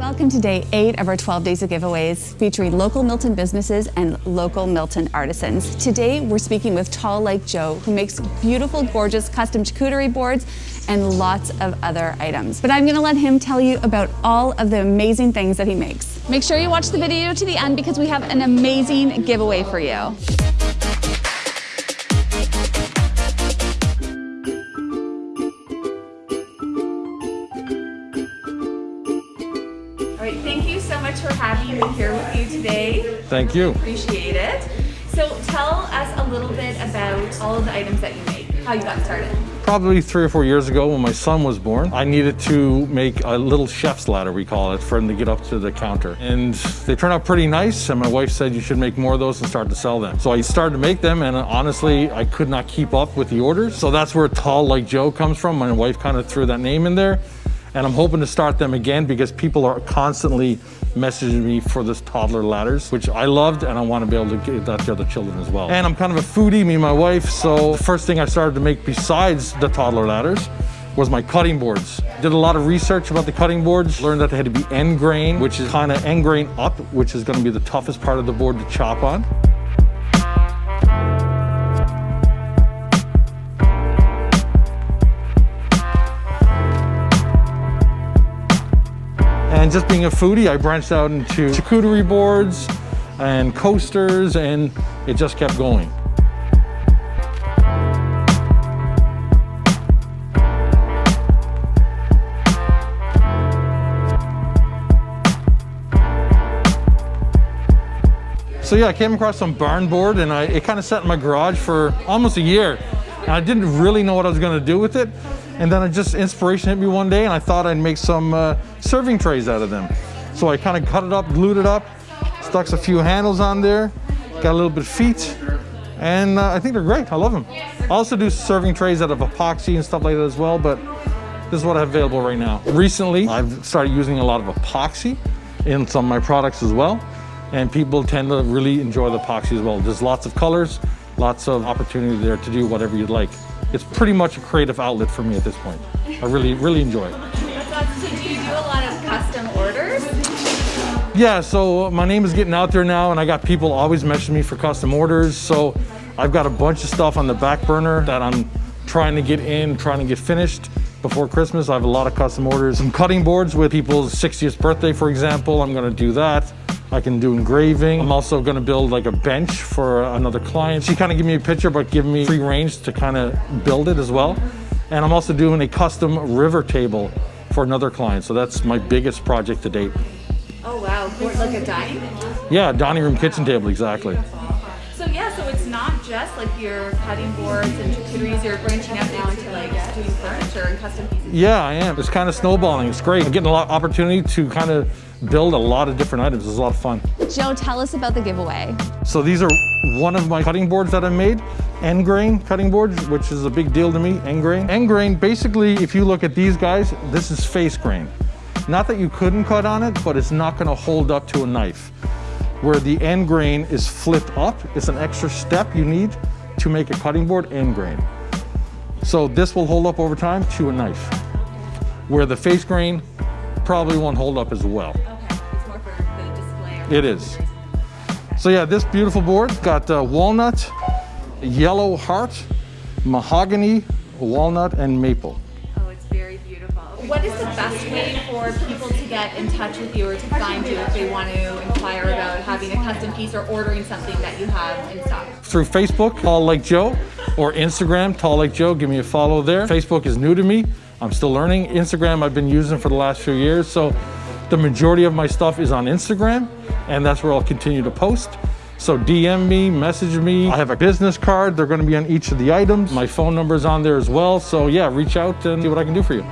Welcome to day eight of our 12 days of giveaways featuring local Milton businesses and local Milton artisans. Today we're speaking with Tall Like Joe who makes beautiful, gorgeous custom charcuterie boards and lots of other items. But I'm gonna let him tell you about all of the amazing things that he makes. Make sure you watch the video to the end because we have an amazing giveaway for you. Much for having me here with you today. Thank you. Appreciate it. So tell us a little bit about all of the items that you make, how you got started. Probably three or four years ago when my son was born, I needed to make a little chef's ladder, we call it, for him to get up to the counter. And they turned out pretty nice, and my wife said you should make more of those and start to sell them. So I started to make them, and honestly, I could not keep up with the orders. So that's where Tall Like Joe comes from. My wife kind of threw that name in there. And I'm hoping to start them again because people are constantly messaging me for this toddler ladders, which I loved and I want to be able to give that to other children as well. And I'm kind of a foodie, me and my wife, so the first thing I started to make besides the toddler ladders was my cutting boards. Did a lot of research about the cutting boards, learned that they had to be end grain, which is kind of end grain up, which is going to be the toughest part of the board to chop on. And just being a foodie, I branched out into charcuterie boards and coasters, and it just kept going. So yeah, I came across some barn board and I, it kind of sat in my garage for almost a year. And I didn't really know what I was gonna do with it. And then it just inspiration hit me one day and I thought I'd make some uh, serving trays out of them. So I kind of cut it up, glued it up, stuck a few handles on there, got a little bit of feet, and uh, I think they're great. I love them. I also do serving trays out of epoxy and stuff like that as well, but this is what I have available right now. Recently, I've started using a lot of epoxy in some of my products as well, and people tend to really enjoy the epoxy as well. There's lots of colors, lots of opportunity there to do whatever you'd like. It's pretty much a creative outlet for me at this point. I really, really enjoy it. So do you do a lot of custom orders? Yeah, so my name is getting out there now and I got people always messaging me for custom orders. So I've got a bunch of stuff on the back burner that I'm trying to get in, trying to get finished before Christmas. I have a lot of custom orders. Some cutting boards with people's 60th birthday, for example. I'm gonna do that. I can do engraving. I'm also gonna build like a bench for another client. She kind of gave me a picture, but giving me free range to kind of build it as well. And I'm also doing a custom river table for another client. So that's my biggest project to date. Oh wow, like a dining? room? Yeah, dining room kitchen table, exactly. So yeah, so it's not just like your cutting boards and charcuteries, you're branching out now into like doing furniture and custom pieces. Yeah, I am. It's kind of snowballing. It's great. I'm getting a lot of opportunity to kind of build a lot of different items. It's a lot of fun. Joe, tell us about the giveaway. So these are one of my cutting boards that I made, end grain cutting boards, which is a big deal to me, end grain. End grain, basically, if you look at these guys, this is face grain. Not that you couldn't cut on it, but it's not gonna hold up to a knife. Where the end grain is flipped up, it's an extra step you need to make a cutting board end grain. So this will hold up over time to a knife. Where the face grain probably won't hold up as well. It is. So yeah, this beautiful board got uh, walnut, yellow heart, mahogany, walnut, and maple. Oh, it's very beautiful. What is the best way for people to get in touch with you or to find you if they want to inquire about having a custom piece or ordering something that you have in stock? Through Facebook, Tall Like Joe, or Instagram, Tall Like Joe. Give me a follow there. Facebook is new to me. I'm still learning. Instagram I've been using for the last few years. So the majority of my stuff is on Instagram and that's where I'll continue to post. So DM me, message me. I have a business card. They're gonna be on each of the items. My phone number is on there as well. So yeah, reach out and see what I can do for you.